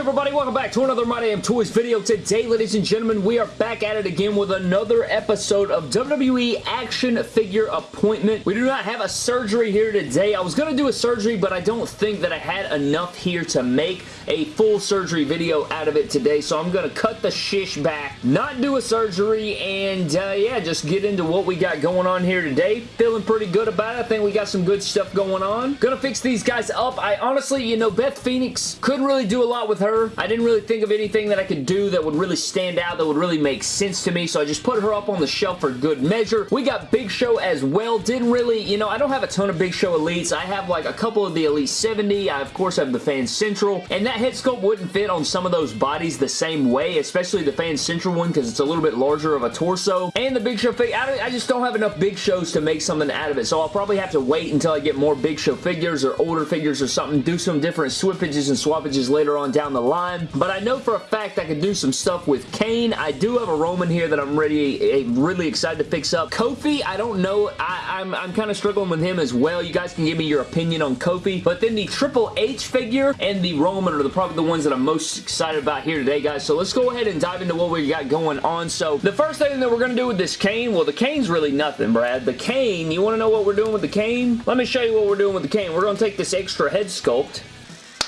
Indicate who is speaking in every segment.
Speaker 1: everybody? Welcome back to another My Damn Toys video. Today, ladies and gentlemen, we are back at it again with another episode of WWE Action Figure Appointment. We do not have a surgery here today. I was going to do a surgery, but I don't think that I had enough here to make a full surgery video out of it today, so I'm going to cut the shish back, not do a surgery, and uh, yeah, just get into what we got going on here today. Feeling pretty good about it. I think we got some good stuff going on. Gonna fix these guys up. I honestly, you know, Beth Phoenix couldn't really do a lot with her. I didn't really think of anything that I could do that would really stand out, that would really make sense to me, so I just put her up on the shelf for good measure. We got Big Show as well. Didn't really, you know, I don't have a ton of Big Show Elites. I have like a couple of the Elite 70. I, of course, have the Fan Central, and that head sculpt wouldn't fit on some of those bodies the same way, especially the Fan Central one because it's a little bit larger of a torso. And the Big Show figure, I, I just don't have enough Big Shows to make something out of it, so I'll probably have to wait until I get more Big Show figures or older figures or something, do some different swippages and swappages later on down the line. But I know for a fact I could do some stuff with Kane. I do have a Roman here that I'm ready, eh, really excited to fix up. Kofi, I don't know. I, I'm, I'm kind of struggling with him as well. You guys can give me your opinion on Kofi. But then the Triple H figure and the Roman are the, probably the ones that I'm most excited about here today, guys. So let's go ahead and dive into what we got going on. So the first thing that we're going to do with this Kane, well, the Kane's really nothing, Brad. The Kane, you want to know what we're doing with the Kane? Let me show you what we're doing with the Kane. We're going to take this extra head sculpt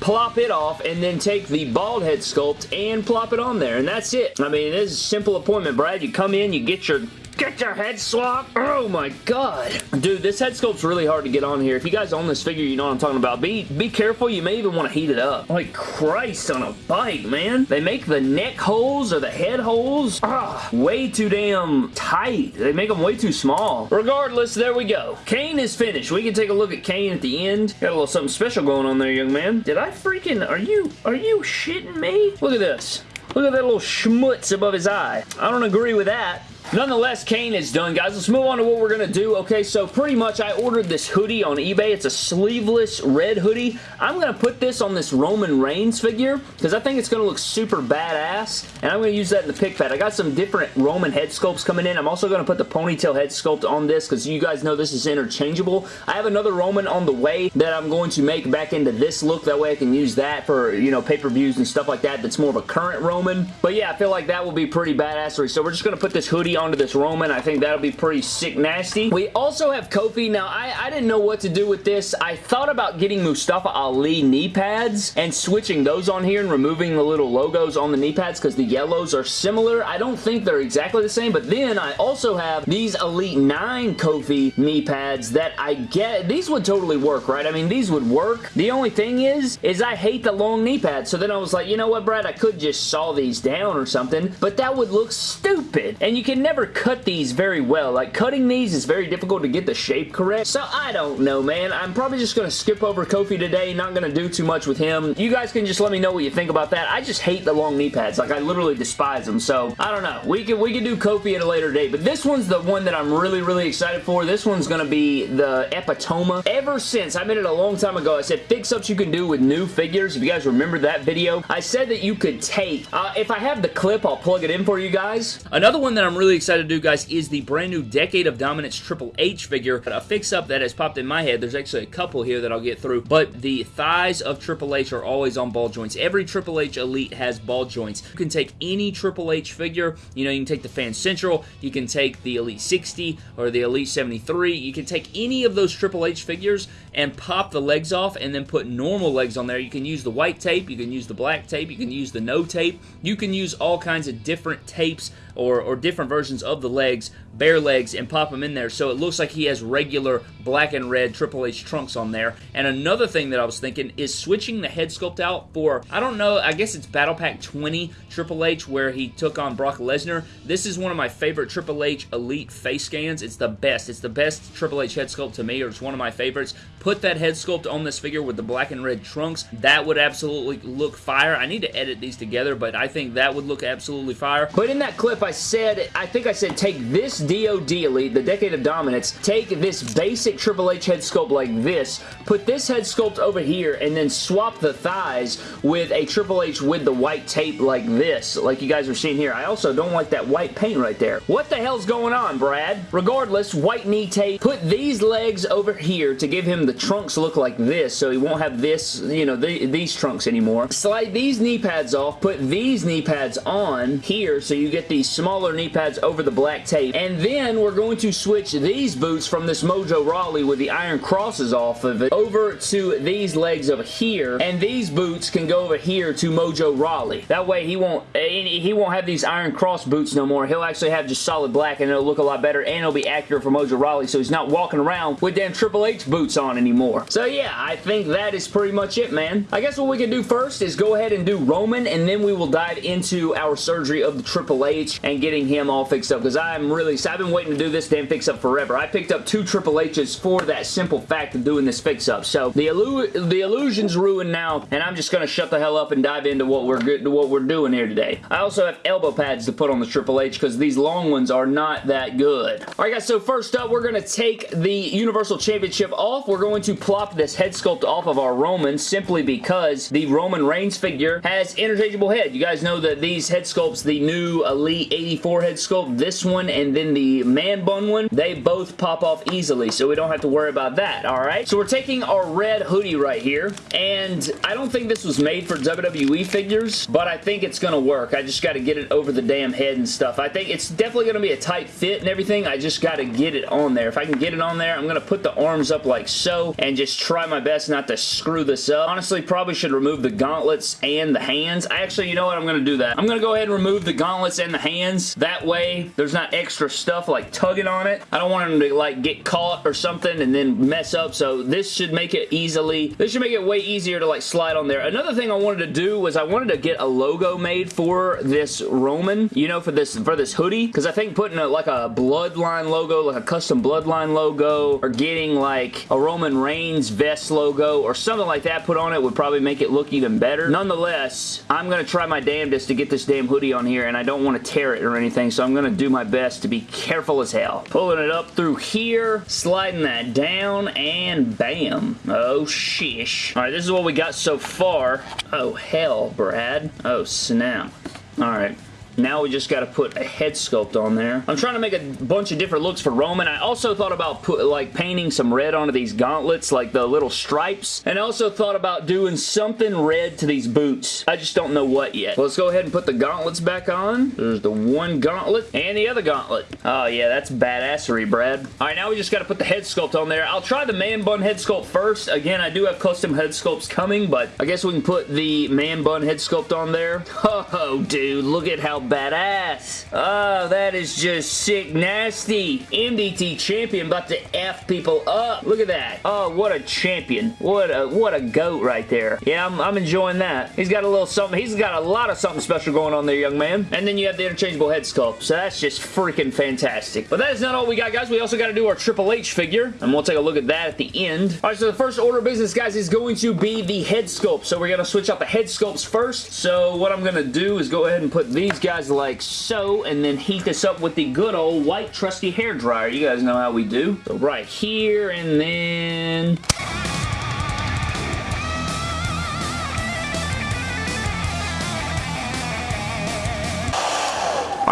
Speaker 1: plop it off, and then take the bald head sculpt and plop it on there, and that's it. I mean, it is a simple appointment, Brad. You come in, you get your Get your head swap. Oh my god. Dude, this head sculpt's really hard to get on here. If you guys own this figure, you know what I'm talking about. Be be careful. You may even want to heat it up. Like Christ on a bike, man. They make the neck holes or the head holes ah, way too damn tight. They make them way too small. Regardless, there we go. Kane is finished. We can take a look at Kane at the end. Got a little something special going on there, young man. Did I freaking... Are you... Are you shitting me? Look at this. Look at that little schmutz above his eye. I don't agree with that. Nonetheless, Kane is done, guys. Let's move on to what we're going to do. Okay, so pretty much I ordered this hoodie on eBay. It's a sleeveless red hoodie. I'm going to put this on this Roman Reigns figure because I think it's going to look super badass, and I'm going to use that in the pick pad. I got some different Roman head sculpts coming in. I'm also going to put the ponytail head sculpt on this because you guys know this is interchangeable. I have another Roman on the way that I'm going to make back into this look. That way I can use that for, you know, pay-per-views and stuff like that that's more of a current Roman. But yeah, I feel like that will be pretty badassery. So we're just going to put this hoodie onto this Roman. I think that'll be pretty sick nasty. We also have Kofi. Now, I, I didn't know what to do with this. I thought about getting Mustafa Ali knee pads and switching those on here and removing the little logos on the knee pads because the yellows are similar. I don't think they're exactly the same, but then I also have these Elite 9 Kofi knee pads that I get. These would totally work, right? I mean, these would work. The only thing is, is I hate the long knee pads. So then I was like, you know what, Brad? I could just saw these down or something, but that would look stupid. And you can never cut these very well. Like, cutting these is very difficult to get the shape correct. So, I don't know, man. I'm probably just going to skip over Kofi today. Not going to do too much with him. You guys can just let me know what you think about that. I just hate the long knee pads. Like, I literally despise them. So, I don't know. We can, we can do Kofi at a later date. But this one's the one that I'm really, really excited for. This one's going to be the Epitoma. Ever since, I made it a long time ago, I said fix-ups you can do with new figures. If you guys remember that video, I said that you could take, uh, if I have the clip, I'll plug it in for you guys. Another one that I'm really excited to do, guys, is the brand new Decade of Dominance Triple H figure. A fix-up that has popped in my head. There's actually a couple here that I'll get through, but the thighs of Triple H are always on ball joints. Every Triple H Elite has ball joints. You can take any Triple H figure. You know, you can take the Fan Central, you can take the Elite 60 or the Elite 73. You can take any of those Triple H figures and pop the legs off and then put normal legs on there. You can use the white tape, you can use the black tape, you can use the no tape. You can use all kinds of different tapes or, or different versions of the legs, bare legs, and pop them in there so it looks like he has regular black and red Triple H trunks on there. And another thing that I was thinking is switching the head sculpt out for, I don't know, I guess it's Battle Pack 20 Triple H where he took on Brock Lesnar. This is one of my favorite Triple H Elite face scans. It's the best. It's the best Triple H head sculpt to me, or it's one of my favorites. Put that head sculpt on this figure with the black and red trunks. That would absolutely look fire. I need to edit these together, but I think that would look absolutely fire. But in that clip, I said, I think I said take this DOD Elite, the Decade of Dominance, take this basic Triple H head sculpt like this, put this head sculpt over here, and then swap the thighs with a Triple H with the white tape like this, like you guys are seeing here. I also don't like that white paint right there. What the hell's going on, Brad? Regardless, white knee tape. Put these legs over here to give him the trunks look like this, so he won't have this, you know, the, these trunks anymore. Slide these knee pads off, put these knee pads on here, so you get these smaller knee pads over the black tape, and then we're going to switch these boots from this Mojo Rawley with the iron crosses off of it over to these legs over here, and these boots can go over here to Mojo Rawley. That way he won't he won't have these iron cross boots no more. He'll actually have just solid black and it'll look a lot better and it'll be accurate for Mojo Rawley so he's not walking around with damn Triple H boots on anymore. So yeah, I think that is pretty much it, man. I guess what we can do first is go ahead and do Roman and then we will dive into our surgery of the Triple H and getting him all fixed up because I'm really, I've been waiting to do this damn fix up forever. I picked up two Triple H's for that simple fact of doing this fix up. So the, illu the illusion's ruined now and I'm just going to shut the hell up and dive into what we're good what we're doing here today. I also have elbow pads to put on the Triple H because these long ones are not that good. Alright guys, so first up we're going to take the Universal Championship off. We're going to plop this head sculpt off of our Roman simply because the Roman Reigns figure has interchangeable head. You guys know that these head sculpts, the new Elite 84 head sculpt, this one and then the man bun one, they both pop off easily so we don't have to worry about that, alright? So we're taking our red hoodie right here and I don't think this was made for WWE figures, but I think it's to work. I just got to get it over the damn head and stuff. I think it's definitely to be a tight fit and everything. I just got to get it on there. If I can get it on there, I'm to put the arms up like so and just try my best not to screw this up. Honestly, probably should remove the gauntlets and the hands. Actually, you know what? I'm going to do that. I'm going to go ahead and remove the gauntlets and the hands. That way, there's not extra stuff like tugging on it. I don't want them to like get caught or something and then mess up. So this should make it easily, this should make it way easier to like slide on there. Another thing I wanted to do was I wanted to get a logo made for this Roman, you know, for this for this hoodie, because I think putting a, like a Bloodline logo, like a custom Bloodline logo, or getting like a Roman Reigns vest logo, or something like that put on it would probably make it look even better. Nonetheless, I'm going to try my damnedest to get this damn hoodie on here, and I don't want to tear it or anything, so I'm going to do my best to be careful as hell. Pulling it up through here, sliding that down, and bam. Oh, shish. Alright, this is what we got so far. Oh, hell, Brad. Oh, snap. Alright. Now we just got to put a head sculpt on there. I'm trying to make a bunch of different looks for Roman. I also thought about put like painting some red onto these gauntlets, like the little stripes. And I also thought about doing something red to these boots. I just don't know what yet. Let's go ahead and put the gauntlets back on. There's the one gauntlet and the other gauntlet. Oh yeah, that's badassery, Brad. All right, now we just got to put the head sculpt on there. I'll try the man bun head sculpt first. Again, I do have custom head sculpts coming, but I guess we can put the man bun head sculpt on there. Oh, dude, look at how badass. Oh, that is just sick nasty. MDT champion about to F people up. Look at that. Oh, what a champion. What a what a goat right there. Yeah, I'm, I'm enjoying that. He's got a little something. He's got a lot of something special going on there, young man. And then you have the interchangeable head sculpt. So that's just freaking fantastic. But that is not all we got, guys. We also got to do our Triple H figure. And we'll take a look at that at the end. All right, so the first order of business, guys, is going to be the head sculpt. So we're going to switch out the head sculpts first. So what I'm going to do is go ahead and put these guys like so, and then heat this up with the good old white trusty hair dryer. You guys know how we do. So right here, and then...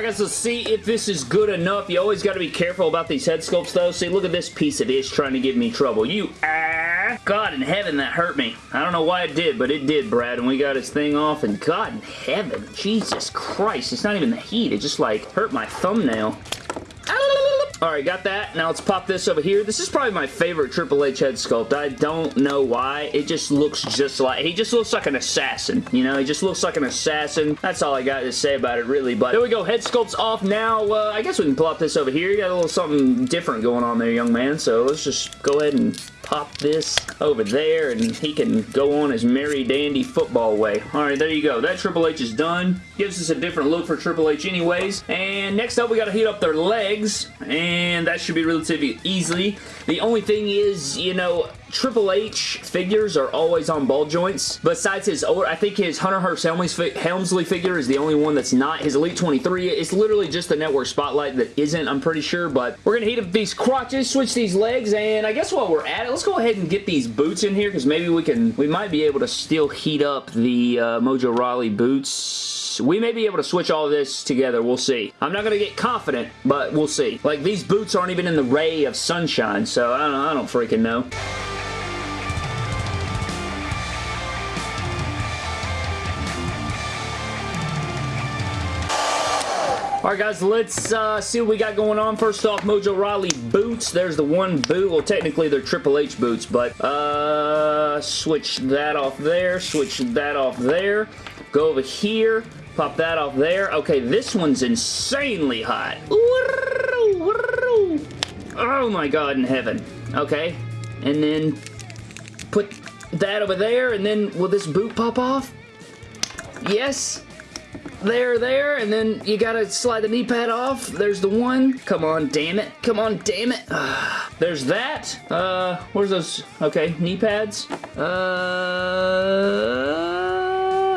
Speaker 1: Alright guys, let's see if this is good enough. You always got to be careful about these head sculpts though. See, look at this piece of ish trying to give me trouble. You ah! God in heaven, that hurt me. I don't know why it did, but it did, Brad. And we got his thing off, and God in heaven, Jesus Christ, it's not even the heat. It just like hurt my thumbnail. Alright, got that. Now let's pop this over here. This is probably my favorite Triple H head sculpt. I don't know why. It just looks just like... He just looks like an assassin. You know, he just looks like an assassin. That's all I got to say about it, really. But there we go. Head sculpt's off now. Uh, I guess we can plop this over here. You got a little something different going on there, young man. So let's just go ahead and pop this over there and he can go on his merry dandy football way. Alright, there you go. That Triple H is done. Gives us a different look for Triple H anyways. And next up, we got to heat up their legs. And that should be relatively easily. The only thing is, you know, Triple H figures are always on ball joints. Besides his, I think his Hunter Hearst Helmsley figure is the only one that's not. His Elite 23, it's literally just the network spotlight that isn't, I'm pretty sure. But we're going to heat up these crotches, switch these legs, and I guess while we're at it, let's go ahead and get these boots in here because maybe we can, we might be able to still heat up the uh, Mojo Rawley boots. We may be able to switch all this together. We'll see. I'm not going to get confident, but we'll see. Like, these boots aren't even in the ray of sunshine, so I don't, I don't freaking know. Alright guys, let's uh, see what we got going on. First off, Mojo Rawley boots. There's the one boot. Well, technically they're Triple H boots, but uh, switch that off there. Switch that off there. Go over here. Pop that off there. Okay, this one's insanely hot. Oh my god in heaven. Okay, and then put that over there, and then will this boot pop off? Yes there, there, and then you gotta slide the knee pad off. There's the one. Come on, damn it. Come on, damn it. there's that. Uh, where's those? Okay, knee pads. Uh,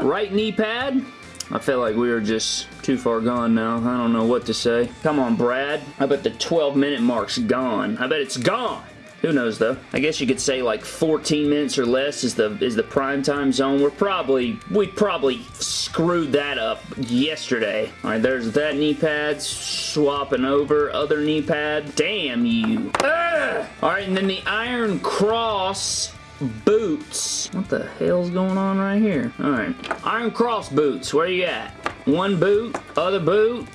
Speaker 1: right knee pad. I feel like we are just too far gone now. I don't know what to say. Come on, Brad. I bet the 12 minute mark's gone. I bet it's gone. Who knows though? I guess you could say like 14 minutes or less is the is the prime time zone. We're probably we probably screwed that up yesterday. All right, there's that knee pad swapping over other knee pad. Damn you! Ah! All right, and then the Iron Cross boots. What the hell's going on right here? All right, Iron Cross boots. Where you at? One boot, other boot.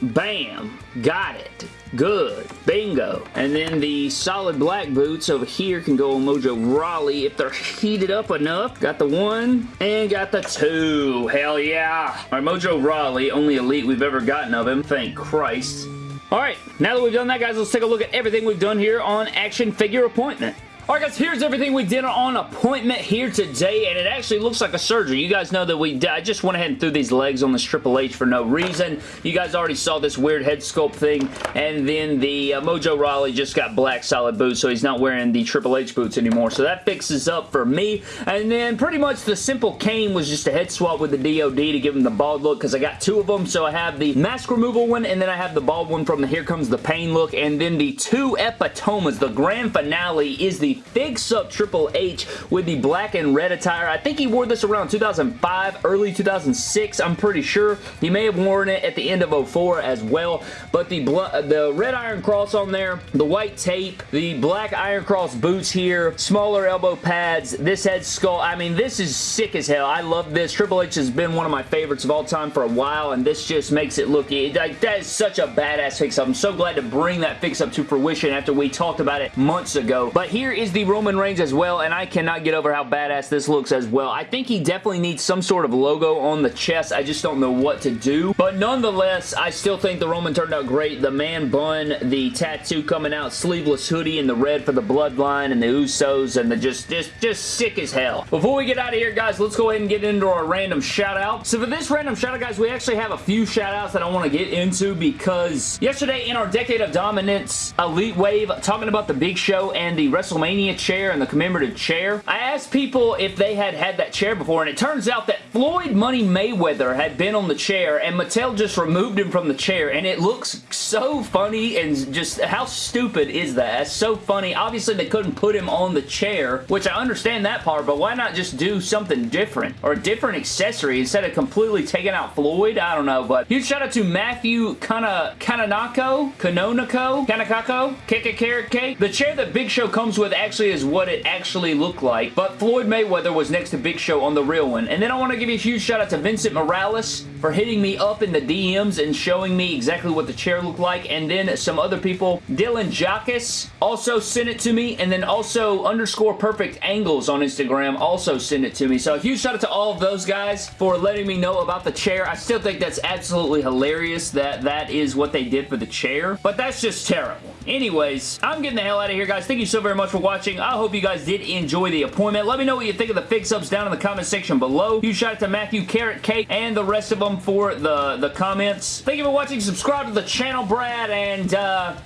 Speaker 1: Bam! Got it. Good. Bingo. And then the solid black boots over here can go on Mojo Rawley if they're heated up enough. Got the one and got the two. Hell yeah. Right, Mojo Rawley, only elite we've ever gotten of him. Thank Christ. All right, now that we've done that, guys, let's take a look at everything we've done here on Action Figure Appointment. Alright guys, here's everything we did on appointment here today, and it actually looks like a surgery. You guys know that we I just went ahead and threw these legs on this Triple H for no reason. You guys already saw this weird head sculpt thing, and then the uh, Mojo Rawley just got black solid boots, so he's not wearing the Triple H boots anymore, so that fixes up for me. And then pretty much the simple Kane was just a head swap with the DOD to give him the bald look, because I got two of them, so I have the mask removal one, and then I have the bald one from the Here Comes the Pain look, and then the two Epitomas. The grand finale is the Fix Up Triple H with the black and red attire. I think he wore this around 2005, early 2006, I'm pretty sure. He may have worn it at the end of 04 as well, but the, the red Iron Cross on there, the white tape, the black Iron Cross boots here, smaller elbow pads, this head skull. I mean, this is sick as hell. I love this. Triple H has been one of my favorites of all time for a while, and this just makes it look... Like, that is such a badass fix-up. I'm so glad to bring that fix-up to fruition after we talked about it months ago. But here is the Roman Reigns as well, and I cannot get over how badass this looks as well. I think he definitely needs some sort of logo on the chest. I just don't know what to do. But nonetheless, I still think the Roman turned out great. The man bun, the tattoo coming out, sleeveless hoodie and the red for the bloodline and the Usos, and the just, just, just sick as hell. Before we get out of here, guys, let's go ahead and get into our random shout out. So for this random shout out, guys, we actually have a few shout outs that I want to get into because yesterday in our Decade of Dominance Elite Wave, talking about the Big Show and the WrestleMania chair chair and the commemorative chair. I asked people if they had had that chair before and it turns out that Floyd Money Mayweather had been on the chair and Mattel just removed him from the chair and it looks so funny and just how stupid is that? It's so funny. Obviously they couldn't put him on the chair, which I understand that part, but why not just do something different or a different accessory instead of completely taking out Floyd? I don't know, but huge shout out to Matthew Kana Kananako, Kanonako, Kanakako, Cake. The chair that Big Show comes with actually is what it actually looked like, but Floyd Mayweather was next to Big Show on the real one. And then I want to give you a huge shout out to Vincent Morales for hitting me up in the DMs and showing me exactly what the chair looked like, and then some other people. Dylan Jackus also sent it to me, and then also underscore perfect angles on Instagram also sent it to me. So a huge shout out to all of those guys for letting me know about the chair. I still think that's absolutely hilarious that that is what they did for the chair, but that's just terrible. Anyways, I'm getting the hell out of here, guys. Thank you so very much for watching. I hope you guys did enjoy the appointment. Let me know what you think of the fix-ups down in the comment section below. Huge shout out to Matthew, Carrot Cake, and the rest of them for the, the comments. Thank you for watching. Subscribe to the channel, Brad, and uh,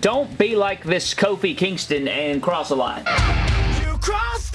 Speaker 1: don't be like this Kofi Kingston and cross a line. You cross